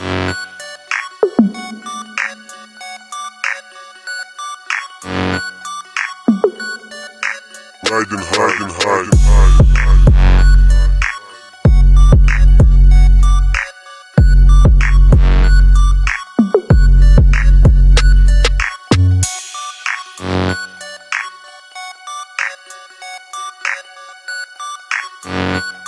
Riding high and high and high. Thank